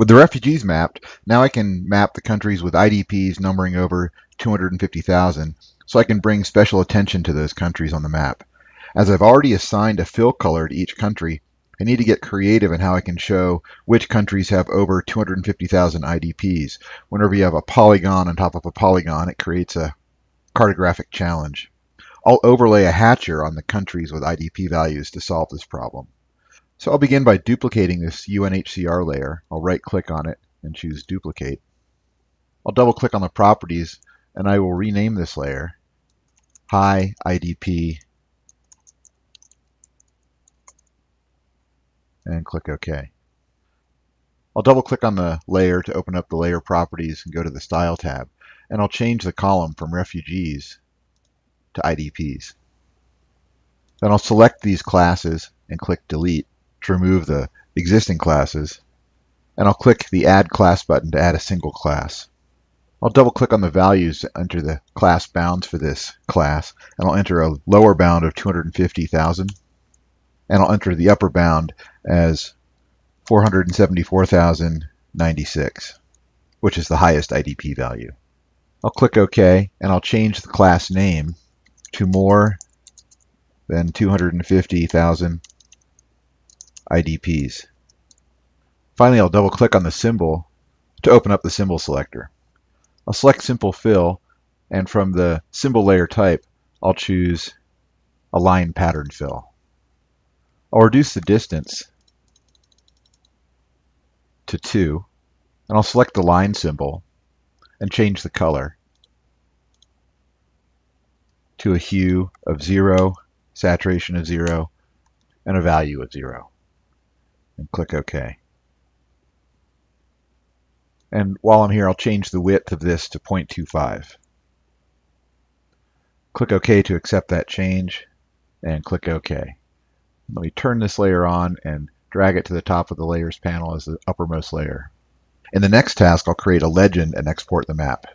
With the refugees mapped, now I can map the countries with IDPs numbering over 250,000 so I can bring special attention to those countries on the map. As I've already assigned a fill color to each country, I need to get creative in how I can show which countries have over 250,000 IDPs. Whenever you have a polygon on top of a polygon, it creates a cartographic challenge. I'll overlay a hatcher on the countries with IDP values to solve this problem. So I'll begin by duplicating this UNHCR layer. I'll right click on it and choose duplicate. I'll double click on the properties and I will rename this layer High IDP and click OK. I'll double click on the layer to open up the layer properties and go to the Style tab and I'll change the column from refugees to IDPs. Then I'll select these classes and click delete to remove the existing classes, and I'll click the Add Class button to add a single class. I'll double click on the values enter the class bounds for this class, and I'll enter a lower bound of 250,000, and I'll enter the upper bound as 474,096, which is the highest IDP value. I'll click OK, and I'll change the class name to more than 250,000 IDPs. Finally, I'll double click on the symbol to open up the symbol selector. I'll select Simple Fill, and from the symbol layer type, I'll choose a Line Pattern Fill. I'll reduce the distance to 2, and I'll select the line symbol and change the color to a hue of 0, saturation of 0, and a value of 0 and click OK. And while I'm here, I'll change the width of this to 0.25. Click OK to accept that change, and click OK. Let me turn this layer on and drag it to the top of the layers panel as the uppermost layer. In the next task, I'll create a legend and export the map.